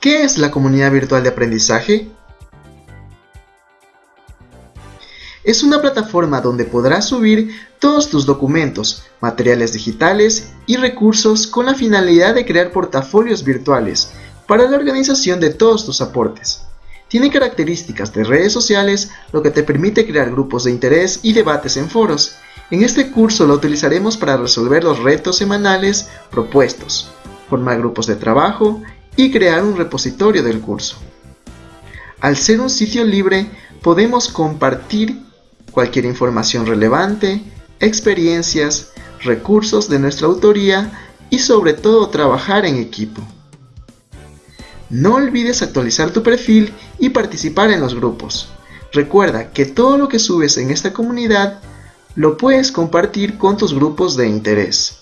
¿Qué es la comunidad virtual de aprendizaje? Es una plataforma donde podrás subir todos tus documentos, materiales digitales y recursos con la finalidad de crear portafolios virtuales para la organización de todos tus aportes. Tiene características de redes sociales, lo que te permite crear grupos de interés y debates en foros. En este curso lo utilizaremos para resolver los retos semanales propuestos, formar grupos de trabajo y crear un repositorio del curso. Al ser un sitio libre, podemos compartir cualquier información relevante, experiencias, recursos de nuestra autoría y sobre todo trabajar en equipo. No olvides actualizar tu perfil y participar en los grupos. Recuerda que todo lo que subes en esta comunidad lo puedes compartir con tus grupos de interés.